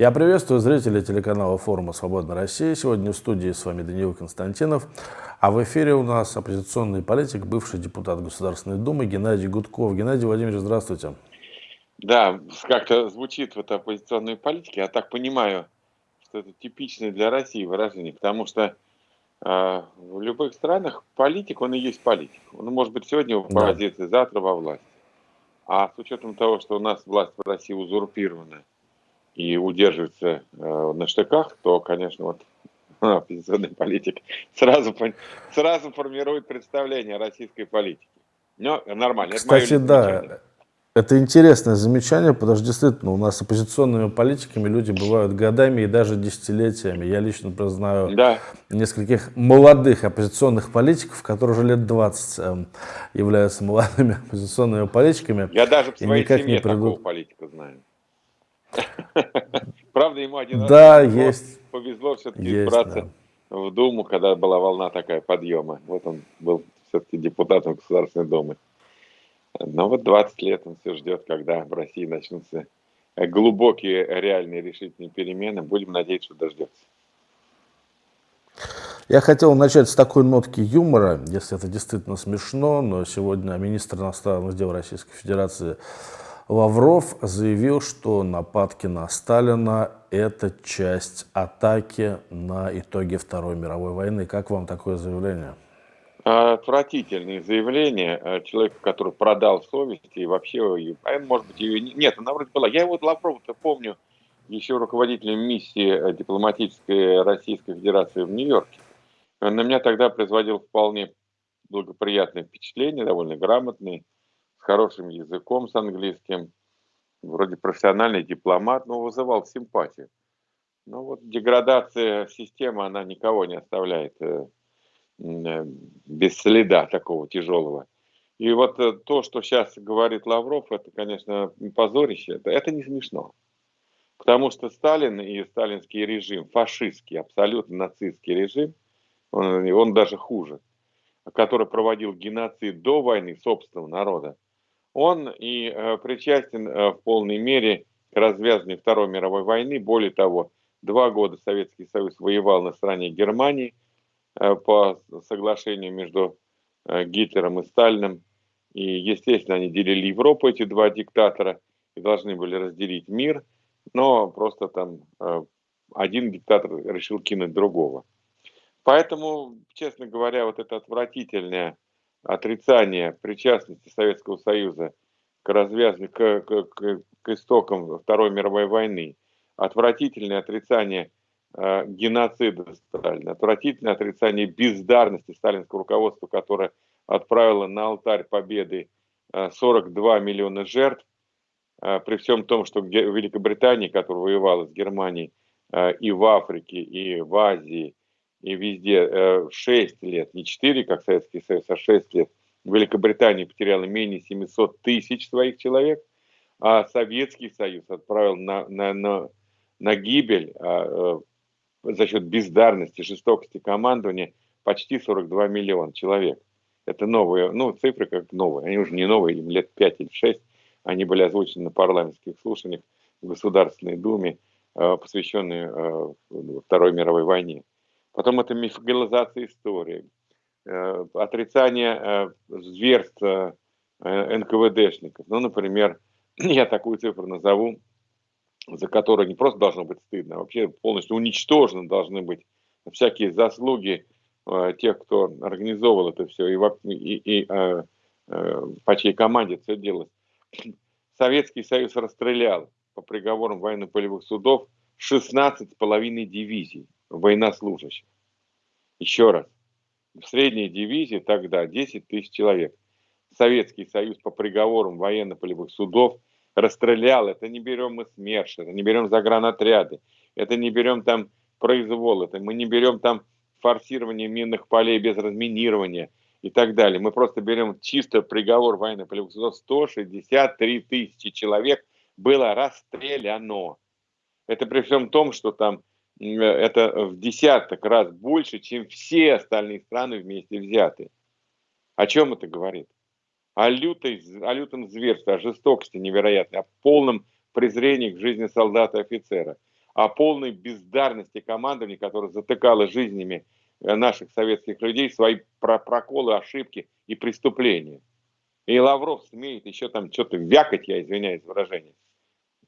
Я приветствую зрителей телеканала форума «Свободная Россия». Сегодня в студии с вами Даниил Константинов. А в эфире у нас оппозиционный политик, бывший депутат Государственной Думы Геннадий Гудков. Геннадий Владимирович, здравствуйте. Да, как-то звучит вот оппозиционной политики. Я так понимаю, что это типичное для России выражение, потому что э, в любых странах политик, он и есть политик. Он может быть сегодня в оппозиции, да. завтра во власти. А с учетом того, что у нас власть в России узурпирована, и удерживается э, на штыках, то, конечно, вот оппозиционный политик сразу, сразу формирует представление о российской политике. Но нормально. Кстати, это да, это интересное замечание, потому что действительно у нас с оппозиционными политиками люди бывают годами и даже десятилетиями. Я лично знаю да. нескольких молодых оппозиционных политиков, которые уже лет 20 эм, являются молодыми оппозиционными политиками. Я даже в своей семье не придут... такого политика знаю. Правда, ему один да, раз есть. повезло все-таки избраться да. в Думу, когда была волна такая подъема. Вот он был все-таки депутатом Государственной Думы. Но вот 20 лет он все ждет, когда в России начнутся глубокие, реальные, решительные перемены. Будем надеяться, что дождется. Я хотел начать с такой нотки юмора, если это действительно смешно, но сегодня министр иностранных дел Российской Федерации Лавров заявил, что нападки на Сталина – это часть атаки на итоги Второй мировой войны. Как вам такое заявление? Отвратительное заявление э, человека, который продал совесть и вообще, а может быть, ее нет, она вроде была. Я его Лаврова-то помню еще руководителем миссии э, дипломатической Российской Федерации в Нью-Йорке. На меня тогда производил вполне благоприятное впечатление, довольно грамотный хорошим языком, с английским, вроде профессиональный дипломат, но вызывал симпатию. Но вот деградация системы, она никого не оставляет э, э, без следа такого тяжелого. И вот э, то, что сейчас говорит Лавров, это, конечно, позорище, это, это не смешно. Потому что Сталин и сталинский режим, фашистский, абсолютно нацистский режим, он, он даже хуже, который проводил геноцид до войны собственного народа, он и э, причастен э, в полной мере к развязыванию Второй мировой войны. Более того, два года Советский Союз воевал на стороне Германии э, по соглашению между Гитлером и Сталиным. И, естественно, они делили Европу, эти два диктатора, и должны были разделить мир, но просто там один диктатор решил кинуть другого. Поэтому, честно говоря, вот это отвратительное отрицание причастности Советского Союза к развязанию, к, к, к, к истокам Второй мировой войны, отвратительное отрицание э, геноцида Сталина, отвратительное отрицание бездарности сталинского руководства, которое отправило на алтарь победы э, 42 миллиона жертв, э, при всем том, что Великобритания, которая воевала с Германией э, и в Африке, и в Азии, и везде 6 э, лет, не 4, как Советский Союз, а 6 лет. Великобритания потеряла менее 700 тысяч своих человек, а Советский Союз отправил на, на, на, на гибель а, э, за счет бездарности, жестокости командования почти 42 миллиона человек. Это новые, ну, цифры как новые, они уже не новые, им лет 5 или 6, они были озвучены на парламентских слушаниях в Государственной Думе, э, посвященные Второй мировой войне. Потом это мифологизация истории, э, отрицание э, зверств э, НКВДшников. Ну, например, я такую цифру назову, за которую не просто должно быть стыдно, а вообще полностью уничтожены должны быть всякие заслуги тех, кто организовал это все и, и, и по чьей команде все делалось. Советский Союз расстрелял по приговорам военно-полевых судов 16,5 дивизий военнослужащих. Еще раз. В средней дивизии тогда 10 тысяч человек. Советский Союз по приговорам военно-полевых судов расстрелял. Это не берем мы СМЕРШ, это не берем загранотряды, это не берем там произвол, это мы не берем там форсирование минных полей без разминирования и так далее. Мы просто берем чисто приговор военно-полевых судов. 163 тысячи человек было расстреляно. Это при всем том, что там это в десяток раз больше, чем все остальные страны вместе взятые. О чем это говорит? О, лютой, о лютом зверстве, о жестокости невероятной, о полном презрении к жизни солдата и офицера, о полной бездарности командования, которое затыкало жизнями э, наших советских людей свои проколы, ошибки и преступления. И Лавров смеет еще там что-то вякать, я извиняюсь выражение,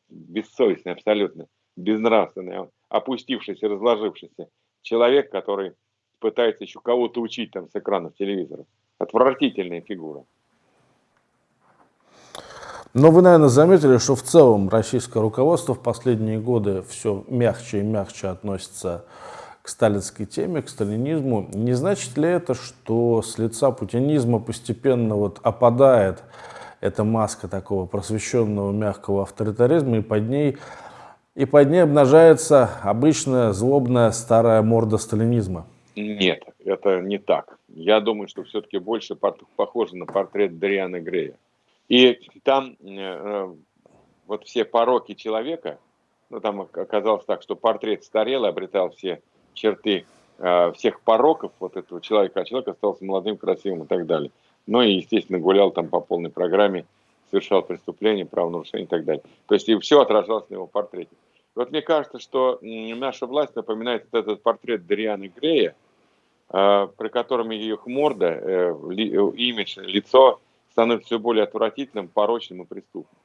бессовестный абсолютно, безнравственный, опустившийся, разложившийся человек, который пытается еще кого-то учить там с экранов телевизора. Отвратительная фигура. Но вы, наверное, заметили, что в целом российское руководство в последние годы все мягче и мягче относится к сталинской теме, к сталинизму. Не значит ли это, что с лица путинизма постепенно вот опадает эта маска такого просвещенного мягкого авторитаризма, и под ней, и под ней обнажается обычная злобная старая морда сталинизма? Нет, это не так. Я думаю, что все-таки больше похоже на портрет Дариана Грея. И там э, э, вот все пороки человека, ну там оказалось так, что портрет старел, обретал все черты э, всех пороков вот этого человека, а человек остался молодым, красивым и так далее. Ну и, естественно, гулял там по полной программе, совершал преступления, правонарушения и так далее. То есть и все отражалось на его портрете. Вот мне кажется, что наша власть напоминает вот этот портрет Дарианы Грея, э, при котором ее морда, э, э, имидж, лицо становится все более отвратительным, порочным и преступным.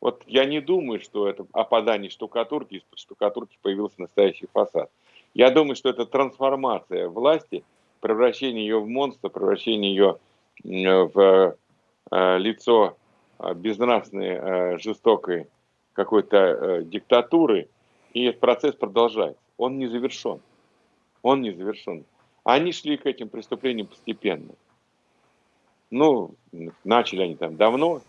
Вот я не думаю, что это опадание штукатурки, из-под штукатурки появился настоящий фасад. Я думаю, что это трансформация власти, превращение ее в монстра, превращение ее в лицо э, безнравственной, э, жестокой какой-то диктатуры, и этот процесс продолжается. Он не завершен. Он не завершен. Они шли к этим преступлениям постепенно. Ну, начали они там давно,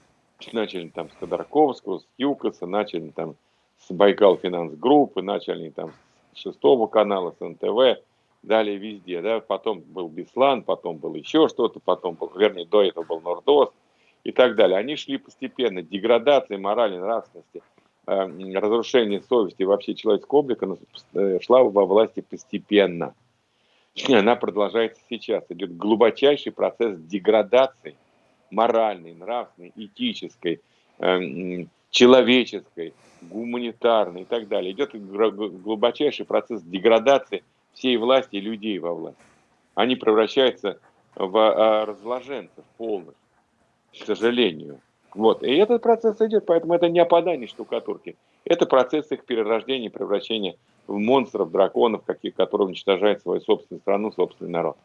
начали там с Ходорковского, с Юкоса, начали там с Байкал Финанс Группы, начали там с шестого канала, с НТВ, далее везде, да, потом был Беслан, потом был еще что-то, потом был, вернее, до этого был Нордос и так далее. Они шли постепенно, деградация морали, нравственности, э, разрушение совести вообще человеческого облика э, шла во власти постепенно. Она продолжается сейчас. Идет глубочайший процесс деградации моральной, нравственной, этической, э, человеческой, гуманитарной и так далее. Идет глубочайший процесс деградации всей власти и людей во власть. Они превращаются в разложенцев полных, к сожалению. Вот. И этот процесс идет, поэтому это не опадание штукатурки. Это процесс их перерождения, превращения в монстров, драконов, каких, которые уничтожают свою собственную страну, собственный народ.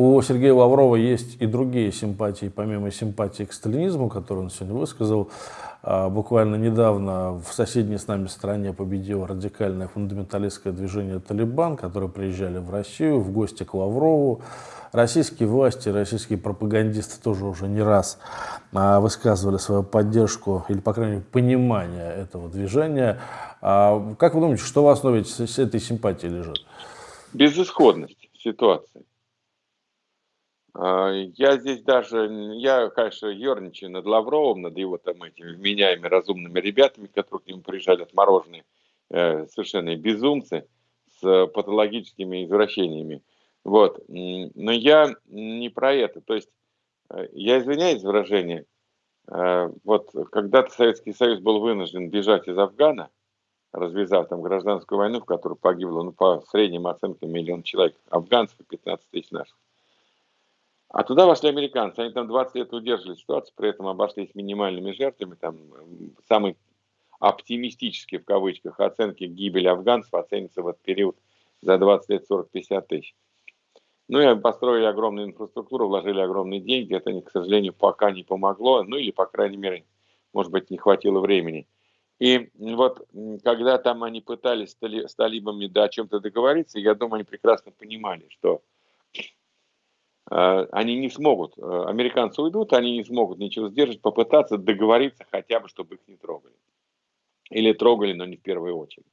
У Сергея Лаврова есть и другие симпатии, помимо симпатии к сталинизму, которую он сегодня высказал. А, буквально недавно в соседней с нами стране победило радикальное фундаменталистское движение «Талибан», которые приезжали в Россию в гости к Лаврову. Российские власти, российские пропагандисты тоже уже не раз а, высказывали свою поддержку или, по крайней мере, понимание этого движения. А, как вы думаете, что в основе этой симпатии лежит? Безысходность ситуации. А, я здесь даже, я, конечно, ерничаю над Лавровым, над его там этими вменяемыми разумными ребятами, которые к нему приезжали отмороженные, э, совершенно безумцы с патологическими извращениями. Вот. Но я не про это. То есть, э, я извиняюсь за выражение, э, вот когда-то Советский Союз был вынужден бежать из Афгана, развязав там гражданскую войну, в которой погибло, ну, по средним оценкам, миллион человек, афганцев и 15 тысяч наших. А туда вошли американцы, они там 20 лет удерживали ситуацию, при этом обошлись минимальными жертвами, там самые оптимистические в кавычках оценки гибели афганцев оценятся в этот период за 20 лет 40-50 тысяч. Ну и построили огромную инфраструктуру, вложили огромные деньги, это, к сожалению, пока не помогло, ну или, по крайней мере, может быть, не хватило времени. И вот когда там они пытались с талибами да, о чем-то договориться, я думаю, они прекрасно понимали, что они не смогут, э, американцы уйдут, они не смогут ничего сдержать, попытаться договориться хотя бы, чтобы их не трогали. Или трогали, но не в первую очередь.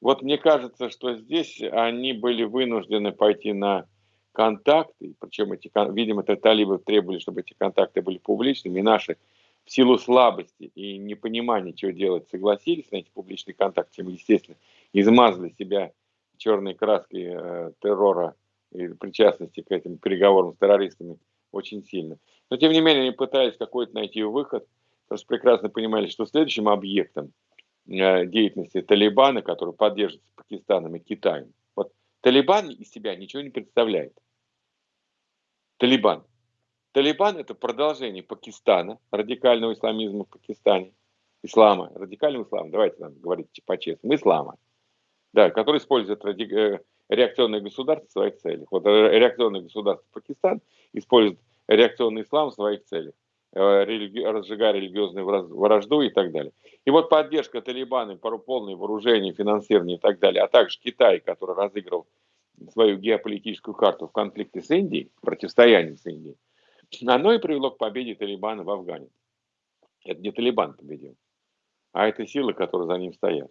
Вот мне кажется, что здесь они были вынуждены пойти на контакты, причем эти, видимо, это талибы требовали, чтобы эти контакты были публичными, и наши в силу слабости и непонимания, чего делать, согласились на эти публичные контакты, чем, естественно, измазали себя черной краской э, террора причастности к этим переговорам с террористами очень сильно. Но тем не менее они пытались какой-то найти выход, потому что прекрасно понимали, что следующим объектом э, деятельности Талибана, который поддерживается Пакистаном и Китаем, вот Талибан из себя ничего не представляет. Талибан. Талибан это продолжение Пакистана, радикального исламизма в Пакистане, ислама, радикального ислама, давайте нам говорить по-честному, ислама, да, который использует ради, э, реакционное государство в своих целях. Вот э, реакционное государство Пакистан использует реакционный ислам в своих целях, э, религи, разжигая религиозную вражду и так далее. И вот поддержка Талибана, полное вооружение, финансирование и так далее, а также Китай, который разыграл свою геополитическую карту в конфликте с Индией, противостоянии с Индией, оно и привело к победе Талибана в Афгане. Это не Талибан победил, а это силы, которые за ним стоят.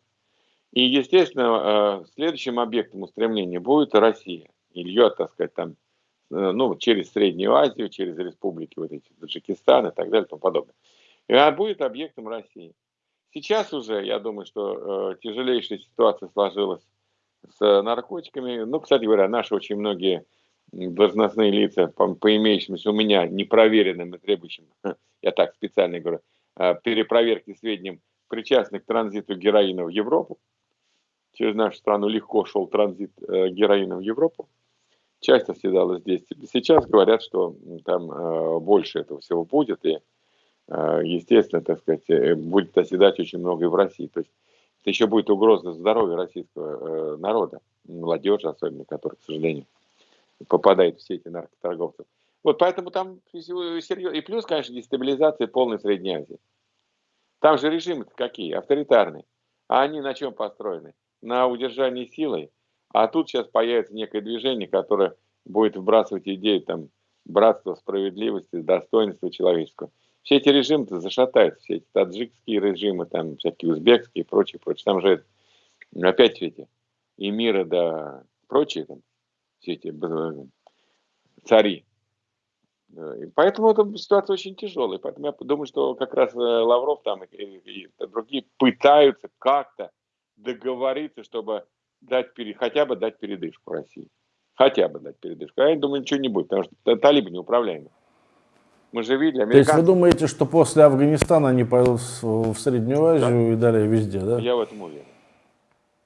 И, естественно, э, следующим объектом устремления будет Россия. Или так сказать, там, э, ну, через Среднюю Азию, через республики вот эти, Таджикистан и так далее и тому подобное. И а будет объектом России. Сейчас уже, я думаю, что э, тяжелейшая ситуация сложилась с наркотиками. Ну, кстати говоря, наши очень многие должностные лица, по, по имеющимся у меня непроверенным и требующим, я так специально говорю, перепроверки сведениям, причастны к транзиту героина в Европу, через нашу страну легко шел транзит э, героина в Европу. Часть оседала здесь. Сейчас говорят, что там э, больше этого всего будет, и, э, естественно, так сказать, будет оседать очень много и в России. То есть это еще будет угроза здоровью российского народа, молодежи особенно, которая, к сожалению, попадает в сети наркоторговцев. Вот поэтому там серьезно. И плюс, конечно, дестабилизация полной Средней Азии. Там же режимы какие? Авторитарные. А они на чем построены? На удержании силой, а тут сейчас появится некое движение, которое будет вбрасывать идеи там братства, справедливости, достоинства человеческого. Все эти режимы зашатаются, все эти таджикские режимы, там всякие узбекские и прочее, прочее. Там же опять все эти эмиры, да, прочие там, все эти цари. И поэтому эта ситуация очень тяжелая. Поэтому я думаю, что как раз э, Лавров там и, и, и другие пытаются как-то договориться, чтобы дать, хотя бы дать передышку России. Хотя бы дать передышку. А я думаю, ничего не будет, потому что талибы неуправляемы. Мы же видели, американцы... То есть вы думаете, что после Афганистана они пойдут в Среднюю Азию да. и далее везде, да? Я в этом уверен.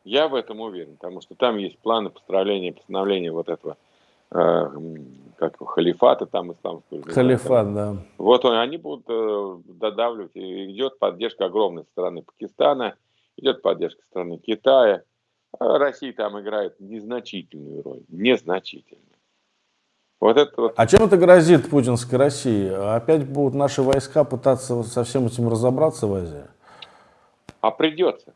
Я в этом уверен, потому что там есть планы построения, постановления вот этого э, как халифата там исламского. Халифат, да. Вот он, они будут э, додавливать, и идет поддержка огромной страны Пакистана, идет поддержка страны Китая. А Россия там играет незначительную роль, незначительную. Вот это вот. А чем это грозит путинской России? Опять будут наши войска пытаться со всем этим разобраться в Азии? А придется.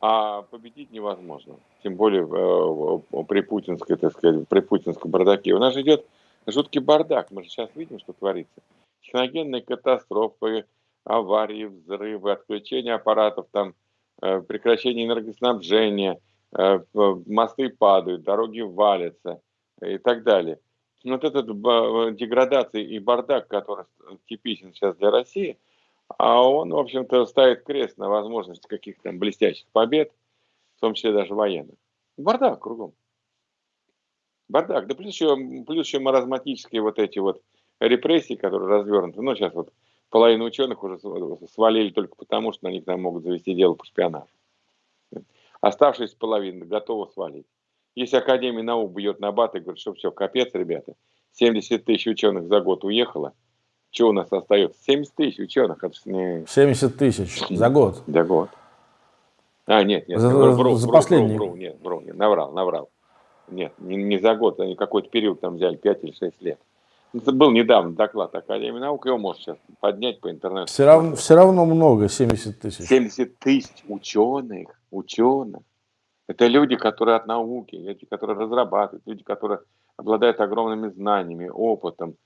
А победить невозможно. Тем более э, при путинской, так сказать, при путинском бардаке. У нас идет жуткий бардак. Мы же сейчас видим, что творится. Техногенные катастрофы, аварии, взрывы, отключение аппаратов, там, э, прекращение энергоснабжения, э, мосты падают, дороги валятся и так далее. Вот эта деградация и бардак, который типичен сейчас для России, а он, в общем-то, ставит крест на возможность каких-то блестящих побед, в том числе даже военных. Бардак кругом. Бардак. Да плюс еще, плюс еще маразматические вот эти вот репрессии, которые развернуты. Ну, сейчас вот половину ученых уже свалили только потому, что на них там могут завести дело по шпионажу. Оставшаяся половина готова свалить. Если Академия наук бьет на бат и говорит, что все, капец, ребята, 70 тысяч ученых за год уехало, что у нас остается? 70 тысяч ученых. Это не... 70 тысяч за год? За год. А, нет, нет, за, вру, за вру, последний. Вру, вру, нет, вру, нет, наврал, наврал. Нет, не, не за год, они какой-то период там взяли, 5 или 6 лет. Это был недавно доклад Академии наук, его можно сейчас поднять по интернету. Все равно, все равно много, 70 тысяч. 70 тысяч ученых, ученых. Это люди, которые от науки, люди, которые разрабатывают, люди, которые обладают огромными знаниями, опытом,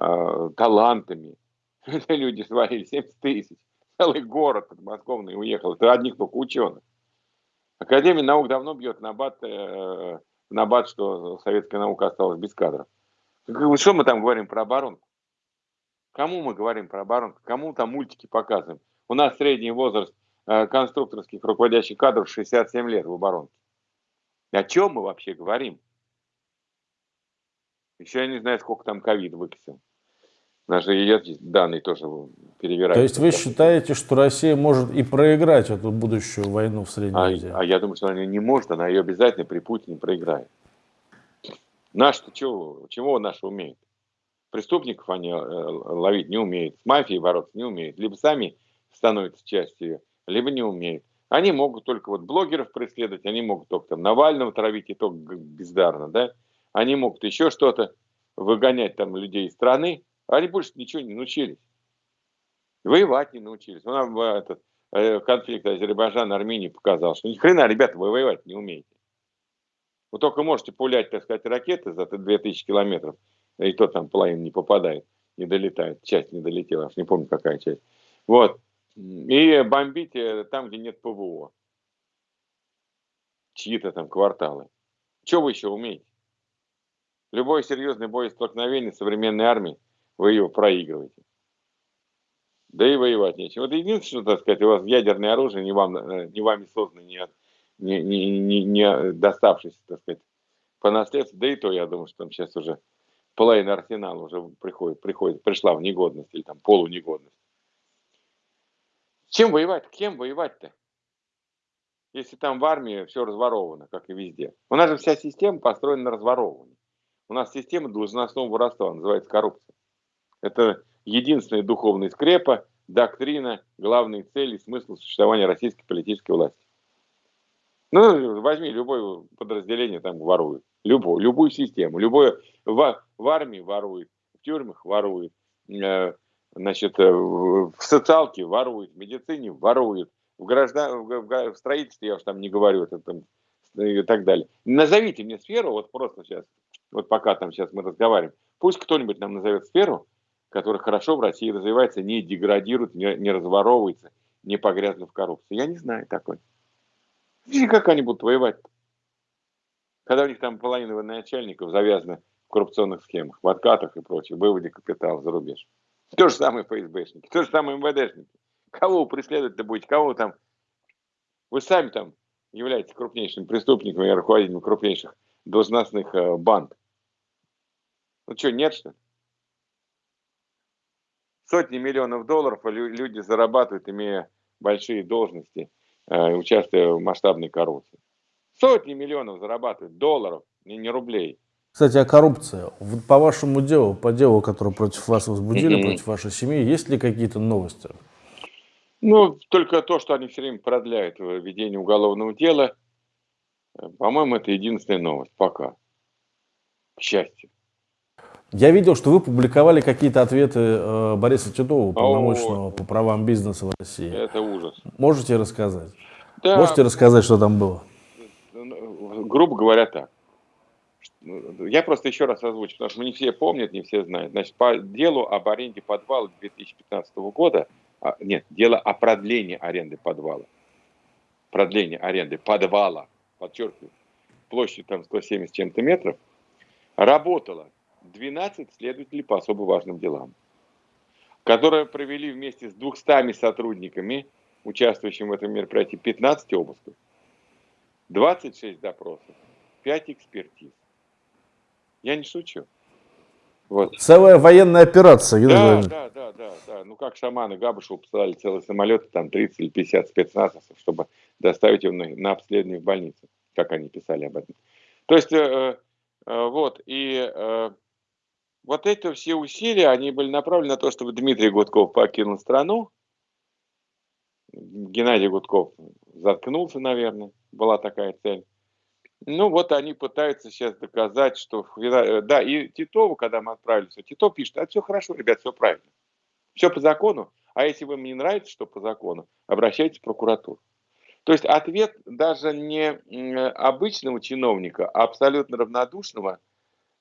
э, талантами. Это люди свалили 70 тысяч. Целый город подмосковный уехал. Это одних только ученых. Академия наук давно бьет на бат, э, на бат, что советская наука осталась без кадров. Что мы там говорим про оборонку? Кому мы говорим про оборонку? Кому там мультики показываем? У нас средний возраст э, конструкторских руководящих кадров 67 лет в оборонке. О чем мы вообще говорим? Еще я не знаю, сколько там ковид выкосил. Наши есть данные тоже перевирают. То есть вы считаете, что Россия может и проиграть эту будущую войну в Средней а, Азии? А я думаю, что она не может, она ее обязательно при Путине проиграет. Наш-то чего, чего наши умеют? Преступников они э, ловить не умеют, с мафией бороться не умеют. Либо сами становятся частью либо не умеют. Они могут только вот блогеров преследовать, они могут только там Навального травить, и то бездарно, да? Они могут еще что-то, выгонять там людей из страны, а они больше ничего не научились. Воевать не научились. Ну, нам этот э, конфликт Азербайджана Армении показал, что ни хрена, ребята, вы воевать не умеете. Вы только можете пулять, так сказать, ракеты за 2000 километров, и то там половина не попадает, не долетает, часть не долетела, аж не помню какая часть. Вот. И бомбите там, где нет ПВО. Чьи-то там кварталы. Что вы еще умеете? Любое серьезное боестолкновение современной армии, вы его проигрываете. Да и воевать нечем. Вот единственное, так сказать, у вас ядерное оружие не, вам, э, не вами создано, не, не, не, не, не доставшееся, так сказать, по наследству. Да и то, я думаю, что там сейчас уже половина арсенала уже приходит, приходит, пришла в негодность или там полунегодность. Чем воевать? Кем воевать-то? Если там в армии все разворовано, как и везде. У нас же вся система построена на разворовывании. У нас система должностного воровства называется коррупция. Это единственная духовная скрепа, доктрина, главные цели, смысл существования российской политической власти. Ну, возьми любое подразделение, там ворует. Любую, любую систему. Любое в, в армии ворует, в тюрьмах ворует, э, значит, э, в социалке ворует, в медицине ворует, в, граждан, в, в, строительстве, я уж там не говорю, это, там, и так далее. Назовите мне сферу, вот просто сейчас, вот пока там сейчас мы разговариваем, пусть кто-нибудь нам назовет сферу, которая хорошо в России развивается, не деградирует, не, не разворовывается, не погрязнув в коррупции. Я не знаю такой. И как они будут воевать? Когда у них там половина начальников завязаны в коррупционных схемах, в откатах и прочее, выводе капитала за рубеж. То же самое ФСБшники, то же самое МВДшники. Кого вы преследовать-то будете, кого там... Вы сами там являетесь крупнейшими преступниками и руководителями крупнейших должностных э, банд. Ну что, нет что? Сотни миллионов долларов люди зарабатывают, имея большие должности, участвуя в масштабной коррупции. Сотни миллионов зарабатывают долларов, не, не рублей. Кстати, о коррупции. По вашему делу, по делу, которое против вас возбудили, mm-hmm. против вашей семьи, есть ли какие-то новости? Ну, только то, что они все время продляют ведение уголовного дела. По-моему, это единственная новость пока. К счастью. Я видел, что вы публиковали какие-то ответы э, Бориса Титова, полномочного по правам бизнеса в России. Это ужас. Можете рассказать? Да. Можете рассказать, что там было? Грубо говоря, так. Я просто еще раз озвучу, потому что не все помнят, не все знают. Значит, по делу об аренде подвала 2015 года, а, нет, дело о продлении аренды подвала. Продление аренды подвала, подчеркиваю, площадь там 170 чем-то метров, работало 12 следователей по особо важным делам, которые провели вместе с 200 сотрудниками, участвующими в этом мероприятии, 15 обысков, 26 допросов, 5 экспертиз. Я не шучу. Вот. Целая военная операция. Да, да, да, да, да. Ну как шаманы Габышеву посылали целый самолет, там 30 или 50 спецназовцев, чтобы доставить его на, на обследование в больницу, как они писали об этом. То есть, э, э, вот, и э, вот эти все усилия, они были направлены на то, чтобы Дмитрий Гудков покинул страну. Геннадий Гудков заткнулся, наверное, была такая цель. Ну вот они пытаются сейчас доказать, что... Да, и Титову, когда мы отправились, Титов пишет, а все хорошо, ребят, все правильно. Все по закону. А если вам не нравится, что по закону, обращайтесь в прокуратуру. То есть ответ даже не обычного чиновника, а абсолютно равнодушного –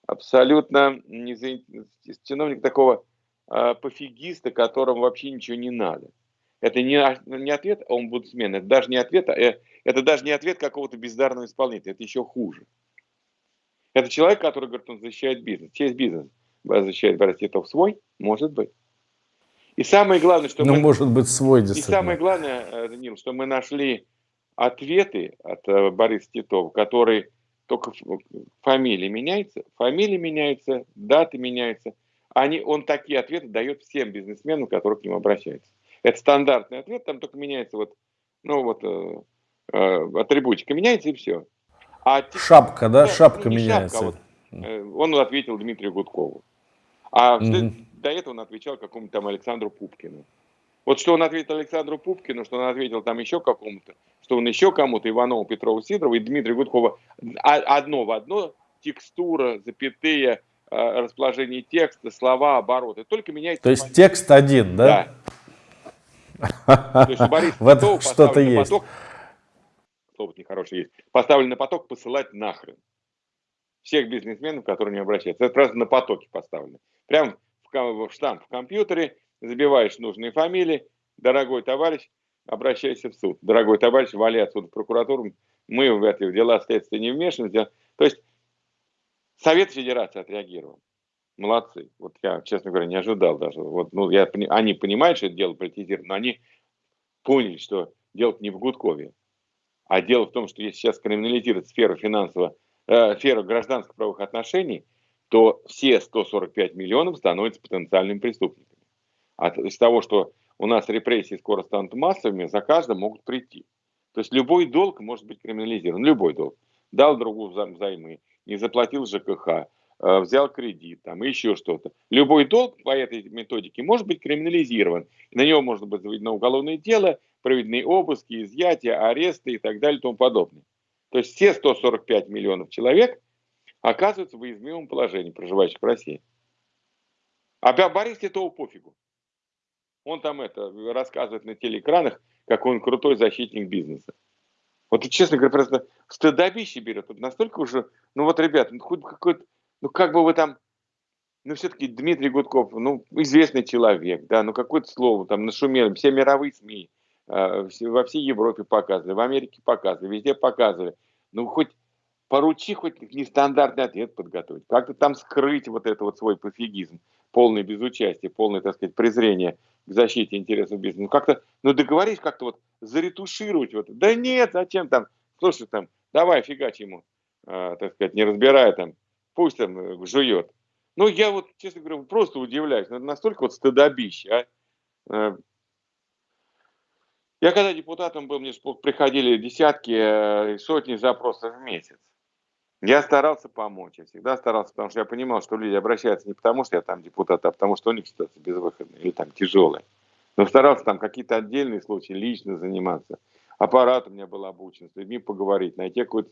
абсолютно не за... чиновник такого э, пофигиста, которому вообще ничего не надо. Это не, не ответ омбудсмена, это даже не ответ, э, это даже не ответ какого-то бездарного исполнителя, это еще хуже. Это человек, который говорит, он защищает бизнес. Честь бизнес защищает Борис Титов свой? Может быть. И самое главное, что ну, мы... может быть, свой, И самое главное, э, Данил, что мы нашли ответы от э, Бориса Титова, которые только фамилия меняется, фамилия меняется, даты меняются, они, он такие ответы дает всем бизнесменам, которые к нему обращаются. Это стандартный ответ, там только меняется вот, ну вот, э, э, атрибутика меняется и все. А шапка, да, да шапка не меняется. Шапка, а вот, э, он ответил Дмитрию Гудкову. А угу. до этого он отвечал какому-то там Александру Пупкину. Вот что он ответил Александру Пупкину, что он ответил там еще какому-то, что он еще кому-то, Иванову, Петрову, Сидорову и Дмитрию Гудкову, а, одно в одно, текстура, запятые, э, расположение текста, слова, обороты. Только меняется... То есть текст один, да? Да. То есть что-то есть. Поток, слово нехорошее есть, поставлен на поток посылать нахрен. Всех бизнесменов, которые не обращаются. Это просто на потоке поставлено. Прям в, в штамп в компьютере, забиваешь нужные фамилии, дорогой товарищ, обращайся в суд. Дорогой товарищ, вали отсюда в прокуратуру, мы в эти дела следствия не вмешиваемся. То есть Совет Федерации отреагировал. Молодцы. Вот я, честно говоря, не ожидал даже. Вот, ну, я, они понимают, что это дело политизировано, но они поняли, что дело не в Гудкове, а дело в том, что если сейчас криминализировать сферу финансового, э, сферу гражданских правовых отношений, то все 145 миллионов становятся потенциальными преступниками. От, из того, что у нас репрессии скоро станут массовыми, за каждым могут прийти. То есть любой долг может быть криминализирован, любой долг. Дал другу взаймы, не заплатил ЖКХ, э, взял кредит, там, еще что-то. Любой долг по этой методике может быть криминализирован. На него можно быть заведено уголовное дело, проведены обыски, изъятия, аресты и так далее и тому подобное. То есть все 145 миллионов человек оказываются в уязвимом положении, проживающих в России. А Борис этого пофигу. Он там это рассказывает на телеэкранах, какой он крутой защитник бизнеса. Вот, честно говоря, просто стыдобище берет. Вот настолько уже, ну вот, ребят, ну хоть какой-то, ну как бы вы там, ну все-таки Дмитрий Гудков, ну известный человек, да, ну какое-то слово там нашумели, все мировые СМИ, э, во всей Европе показывали, в Америке показывали, везде показывали. Ну хоть поручи хоть нестандартный ответ подготовить, как-то там скрыть вот это вот свой пофигизм, полное безучастие, полное, так сказать, презрение к защите интересов бизнеса. Ну, как-то, ну, договорись как-то вот заретушировать вот. Да нет, зачем там, слушай, там, давай фигач ему, э, так сказать, не разбирая там, пусть там э, жует. Ну, я вот, честно говоря, просто удивляюсь, ну, настолько вот стыдобище, а. Э, я когда депутатом был, мне приходили десятки, э, сотни запросов в месяц. Я старался помочь, я всегда старался, потому что я понимал, что люди обращаются не потому, что я там депутат, а потому, что у них ситуация безвыходная или там тяжелая. Но старался там какие-то отдельные случаи лично заниматься. Аппарат у меня был обучен, с людьми поговорить, найти какое-то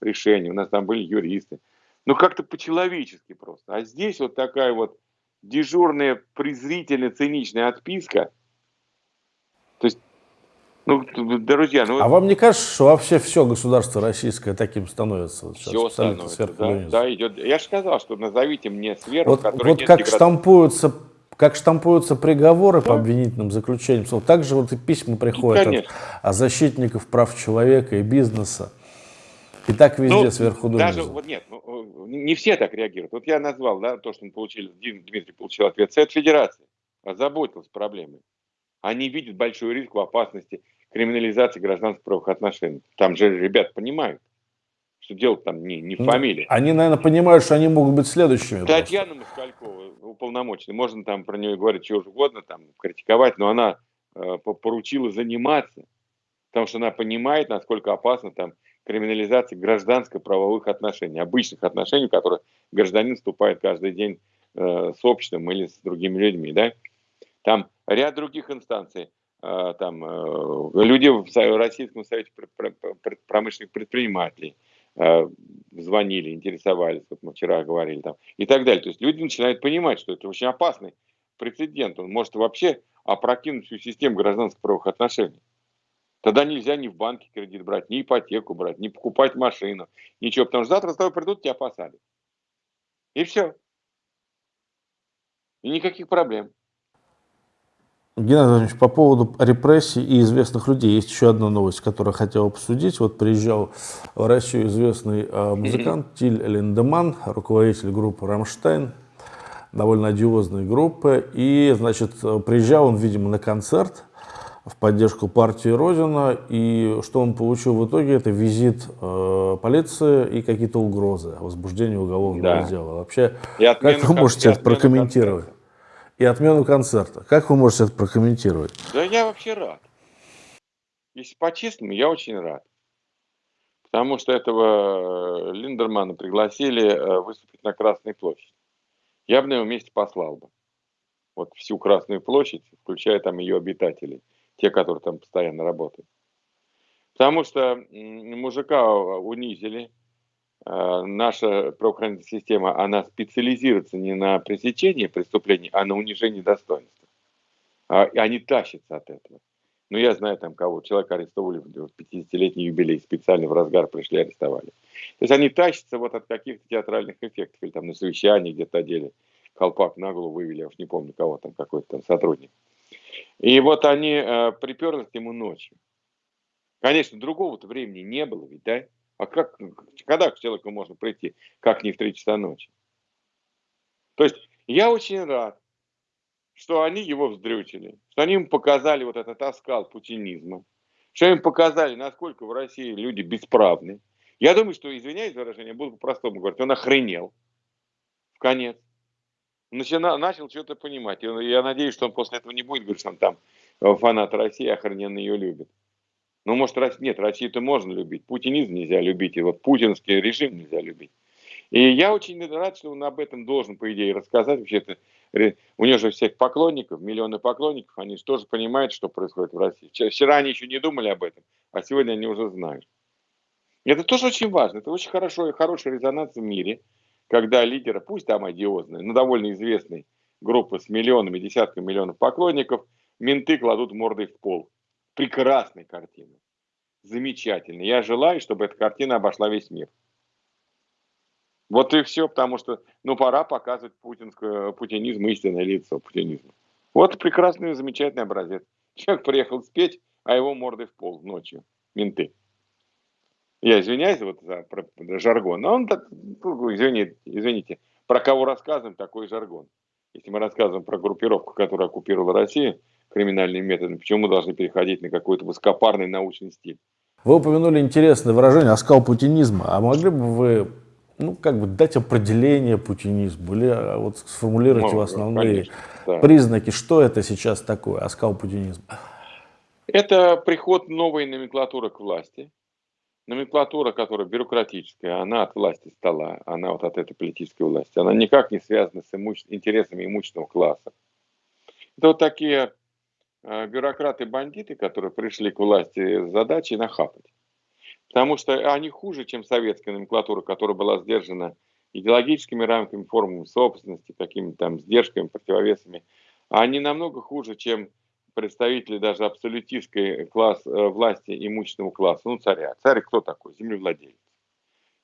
решение. У нас там были юристы. Ну, как-то по-человечески просто. А здесь вот такая вот дежурная, презрительная, циничная отписка. То есть ну, друзья, ну... А вам не кажется, что вообще все государство российское таким становится? Вот все становится, да, да, идет. Я же сказал, что назовите мне сферу, вот, Вот как деград... штампуются, как штампуются приговоры да. по обвинительным заключениям, так же вот и письма приходят ну, от защитников прав человека и бизнеса. И так везде ну, сверху донизу. Даже, вот нет, ну, не все так реагируют. Вот я назвал, да, то, что мы получили, Дмитрий получил ответ. Совет Федерации озаботился проблемой. Они видят большой риск в опасности криминализации гражданских правовых отношений. Там же ребят понимают, что дело там не, не ну, фамилия. Они, наверное, понимают, что они могут быть следующими. Татьяна Москалькова, уполномоченная, можно там про нее говорить что угодно, там, критиковать, но она э, поручила заниматься, потому что она понимает, насколько опасно там криминализация гражданско-правовых отношений, обычных отношений, в которые гражданин вступает каждый день э, с обществом или с другими людьми, да. Там ряд других инстанций. А, там, э, люди в Российском совете промышленных предпринимателей а, звонили, интересовались, вот мы вчера говорили там, и так далее. То есть люди начинают понимать, что это очень опасный прецедент. Он может вообще опрокинуть всю систему гражданских правовых отношений. Тогда нельзя ни в банке кредит брать, ни ипотеку брать, ни покупать машину, ничего. Потому что завтра с тобой придут, тебя посадят. И все. И никаких проблем. Геннадий Владимирович, по поводу репрессий и известных людей, есть еще одна новость, которую я хотел обсудить. Вот приезжал в Россию известный э, музыкант Тиль Линдеман, руководитель группы «Рамштайн», довольно одиозной группы. И, значит, приезжал он, видимо, на концерт в поддержку партии Родина, и что он получил в итоге, это визит э, полиции и какие-то угрозы, возбуждение уголовного да. дела. Вообще, как вы можете это прокомментировать? И отмену концерта. Как вы можете это прокомментировать? Да я вообще рад. Если по-честному, я очень рад. Потому что этого э, Линдермана пригласили э, выступить на Красной площади. Я бы на его месте послал бы. Вот всю Красную площадь, включая там ее обитателей те, которые там постоянно работают. Потому что мужика унизили, наша правоохранительная система, она специализируется не на пресечении преступлений, а на унижении достоинства. А, и они тащатся от этого. Ну, я знаю там кого, человека арестовали в 50-летний юбилей, специально в разгар пришли, арестовали. То есть они тащатся вот от каких-то театральных эффектов, или там на совещании где-то одели, колпак на голову вывели, я уж не помню кого там, какой-то там сотрудник. И вот они э, приперлись к нему ночью. Конечно, другого-то времени не было ведь, да? А как, когда к человеку можно прийти, как не в 3 часа ночи? То есть я очень рад, что они его вздрючили, что они ему показали вот этот оскал путинизма, что им показали, насколько в России люди бесправны. Я думаю, что, извиняюсь за выражение, буду по-простому говорить, он охренел в конец начина, начал что-то понимать. Я надеюсь, что он после этого не будет говорить, что он там фанат России, охрененно ее любит. Ну, может, нет, Россию-то можно любить. Путинизм нельзя любить, и вот путинский режим нельзя любить. И я очень рад, что он об этом должен, по идее, рассказать. Вообще-то у него же всех поклонников, миллионы поклонников, они же тоже понимают, что происходит в России. Вчера они еще не думали об этом, а сегодня они уже знают. И это тоже очень важно. Это очень хорошо, хороший резонанс в мире – когда лидера, пусть там одиозные, но довольно известной группы с миллионами, десятками миллионов поклонников, менты кладут мордой в пол. Прекрасная картина. Замечательно. Я желаю, чтобы эта картина обошла весь мир. Вот и все, потому что, ну, пора показывать путинское, путинизм, истинное лицо путинизма. Вот прекрасный, замечательный образец. Человек приехал спеть, а его мордой в пол ночью. Менты. Я извиняюсь вот за жаргон, но он так, ну, извините, извините, про кого рассказываем, такой жаргон. Если мы рассказываем про группировку, которая оккупировала Россию криминальными методами, почему мы должны переходить на какой-то высокопарный научный стиль? Вы упомянули интересное выражение «оскал путинизма». А могли бы вы ну, как бы дать определение путинизму или а, вот сформулировать Можно, его основные конечно, да. признаки, что это сейчас такое, оскал путинизма? Это приход новой номенклатуры к власти, номенклатура, которая бюрократическая, она от власти стала, она вот от этой политической власти, она никак не связана с имуще... интересами имущественного класса. Это вот такие бюрократы-бандиты, которые пришли к власти с задачей нахапать. Потому что они хуже, чем советская номенклатура, которая была сдержана идеологическими рамками, формами собственности, какими-то там сдержками, противовесами. Они намного хуже, чем представители даже абсолютистской класс, э, власти имущественного класса, ну царя. Царь кто такой? Землевладелец.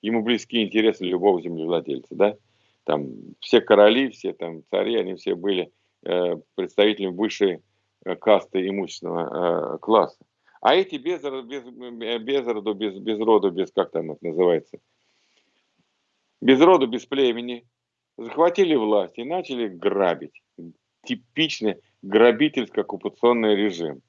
Ему близки интересы любого землевладельца, да? Там все короли, все там цари, они все были э, представителями высшей э, касты имущественного э, класса. А эти без, без, без роду, без, без роду, без, как там это называется, без роду, без племени, захватили власть и начали грабить. Типичный грабительско-оккупационный режим.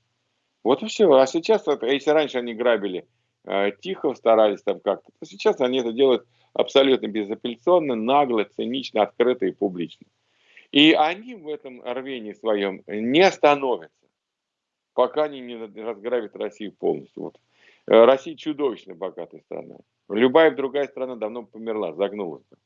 Вот и все. А сейчас, если раньше они грабили э, тихо, старались там как-то, то сейчас они это делают абсолютно безапелляционно, нагло, цинично, открыто и публично. И они в этом рвении своем не остановятся, пока они не разграбят Россию полностью. Вот. Э, Россия чудовищно богатая страна. Любая другая страна давно померла, загнулась бы.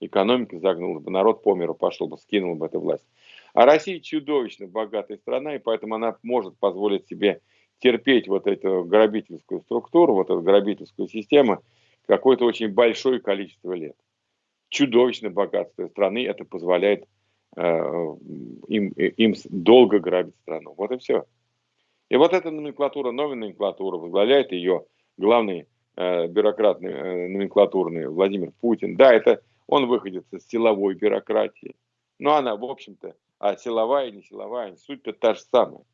Экономика загнулась бы, народ по миру пошел бы, скинул бы эту власть. А Россия чудовищно богатая страна, и поэтому она может позволить себе терпеть вот эту грабительскую структуру, вот эту грабительскую систему какое-то очень большое количество лет. Чудовищное богатство страны это позволяет им, им долго грабить страну. Вот и все. И вот эта номенклатура, новая номенклатура, возглавляет ее главный э, бюрократ э, номенклатурный Владимир Путин. Да, это он выходит из силовой бюрократии. Но она, в общем-то, а силовая не силовая, суть-то та же самая.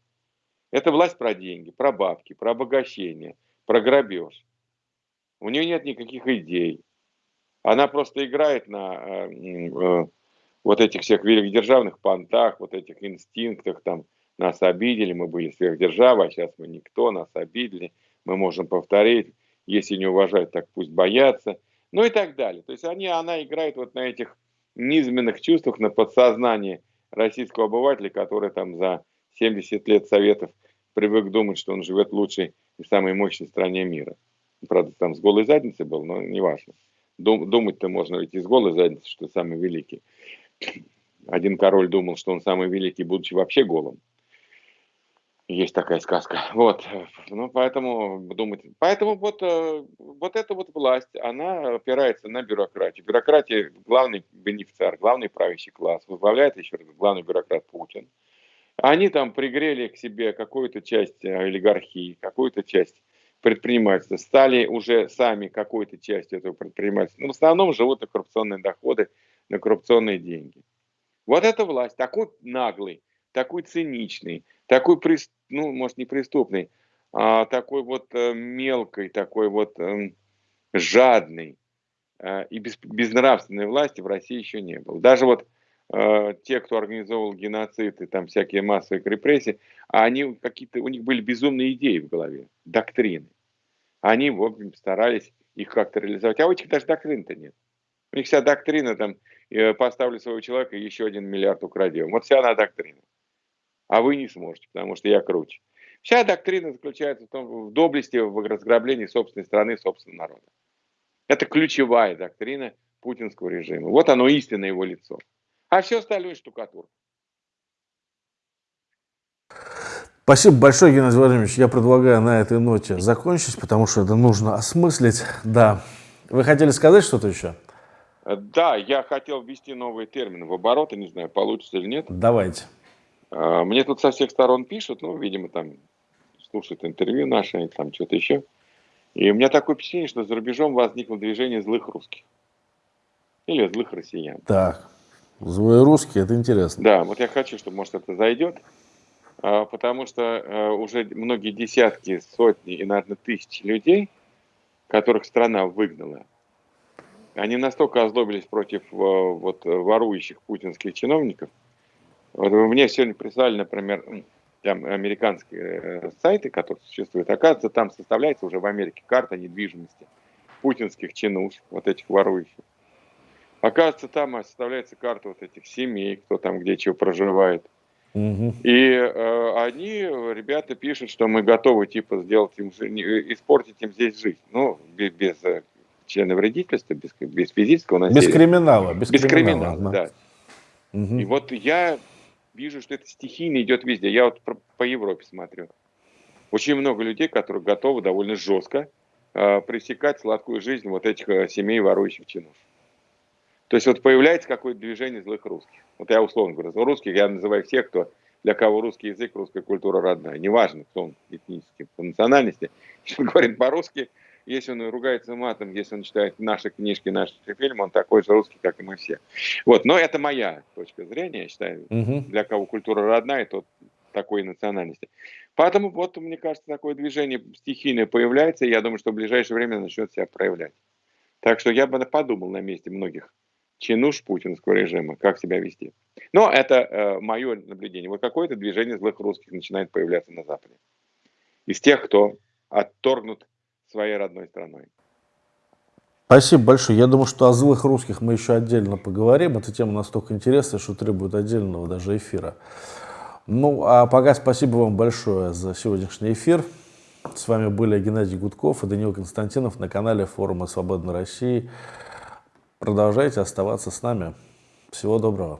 Это власть про деньги, про бабки, про обогащение, про грабеж. У нее нет никаких идей. Она просто играет на э, э, вот этих всех великодержавных понтах, вот этих инстинктах, там, нас обидели, мы были сверхдержавой, а сейчас мы никто, нас обидели, мы можем повторить, если не уважают, так пусть боятся, ну и так далее. То есть они, она играет вот на этих низменных чувствах, на подсознании российского обывателя, который там за 70 лет Советов привык думать, что он живет в лучшей и самой мощной стране мира. Правда, там с голой задницей был, но не важно. Дум, Думать-то можно ведь с голой задницей, что самый великий. Один король думал, что он самый великий, будучи вообще голым. Есть такая сказка. Вот. Ну, поэтому думать. Поэтому вот, э, вот эта вот власть, она опирается на бюрократию. Бюрократия – главный бенефициар, главный правящий класс. Возглавляет еще раз главный бюрократ Путин. Они там пригрели к себе какую-то часть э, олигархии, какую-то часть предпринимательства, стали уже сами какой-то частью этого предпринимательства. Но в основном живут на коррупционные доходы, на коррупционные деньги. Вот эта власть, такой наглый, такой циничный, такой, ну, может, не преступный, а такой вот э, мелкой, такой вот э, жадный э, и без, безнравственной власти в России еще не было. Даже вот э, те, кто организовывал геноцид и там всякие массовые репрессии, они какие-то, у них были безумные идеи в голове, доктрины. Они, в общем, старались их как-то реализовать. А у этих даже доктрин-то нет. У них вся доктрина там, поставлю своего человека, еще один миллиард украдем. Вот вся она доктрина а вы не сможете, потому что я круче. Вся доктрина заключается в, том, в доблести, в разграблении собственной страны, собственного народа. Это ключевая доктрина путинского режима. Вот оно истинное его лицо. А все остальное штукатур. Спасибо большое, Геннадий Владимирович. Я предлагаю на этой ноте закончить, потому что это нужно осмыслить. Да. Вы хотели сказать что-то еще? Да, я хотел ввести новые термины в оборот. не знаю, получится или нет. Давайте. А, мне тут со всех сторон пишут, ну, видимо, там слушают интервью наши, там что-то еще. И у меня такое впечатление, что за рубежом возникло движение злых русских. Или злых россиян. Так, злые русские, это интересно. Да, вот я хочу, чтобы, может, это зайдет. А, потому что уже многие десятки, сотни и, наверное, тысячи людей, которых страна выгнала, они настолько озлобились против вот, ворующих путинских чиновников, вот мне сегодня прислали, например, там американские э, сайты, которые существуют. Оказывается, там составляется уже в Америке карта недвижимости путинских чинуш, вот этих ворующих. Оказывается, там составляется карта вот этих семей, кто там где чего проживает. Угу. И э, они, ребята, пишут, что мы готовы типа сделать им, испортить им здесь жизнь. Ну, без, без члена вредительства, без, без физического насилия. Без криминала. Без, без криминала, криминала да. Угу. И вот я вижу, что это стихийно идет везде. Я вот по Европе смотрю. Очень много людей, которые готовы довольно жестко э, пресекать сладкую жизнь вот этих э, семей ворующих чинов. То есть вот появляется какое-то движение злых русских. Вот я условно говорю, русских я называю всех, кто для кого русский язык, русская культура родная. Неважно, кто он этнически, по национальности. Если он говорит по-русски, если он ругается матом, если он читает наши книжки, наши фильмы, он такой же русский, как и мы все. Вот, но это моя точка зрения, я считаю, угу. для кого культура родная, тот такой национальности. Поэтому вот, мне кажется, такое движение стихийное появляется, и я думаю, что в ближайшее время начнет себя проявлять. Так что я бы подумал на месте многих чинуш путинского режима, как себя вести. Но это э, мое наблюдение. Вот какое-то движение злых русских начинает появляться на Западе. Из тех, кто отторгнут своей родной страной. Спасибо большое. Я думаю, что о злых русских мы еще отдельно поговорим. Эта тема настолько интересная, что требует отдельного даже эфира. Ну, а пока спасибо вам большое за сегодняшний эфир. С вами были Геннадий Гудков и Даниил Константинов на канале форума Свободной России. Продолжайте оставаться с нами. Всего доброго.